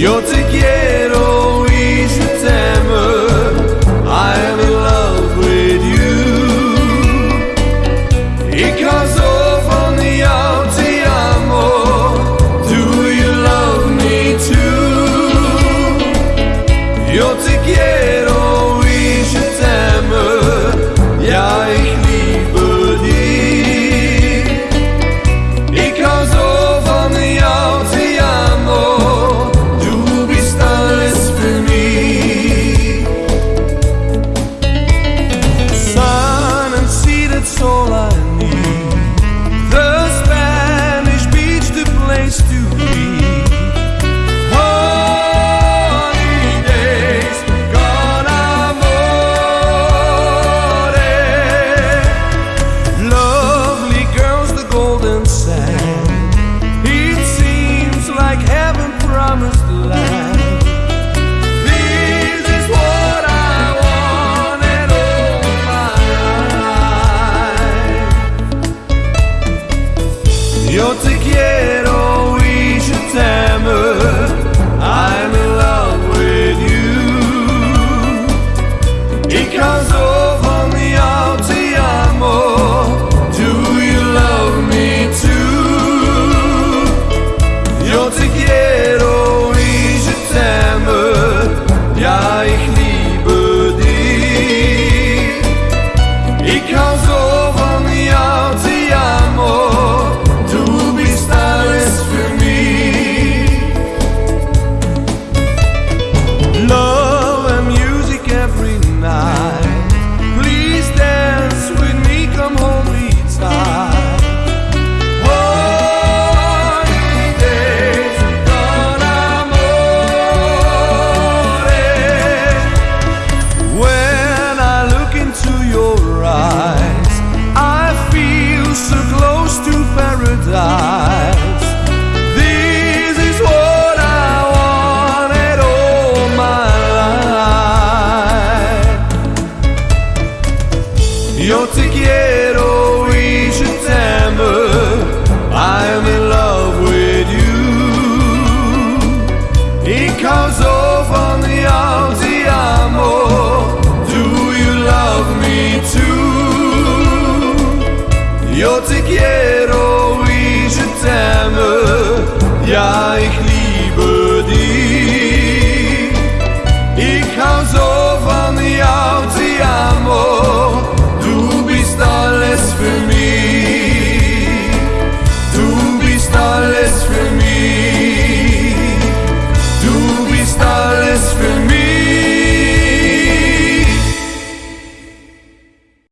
Yo te quiero each September. I am in love with you. It comes off on the out ti amo. Do you love me too? Yo You're together. Caso van jou ti amo. Do you love me too? Yo te quiero.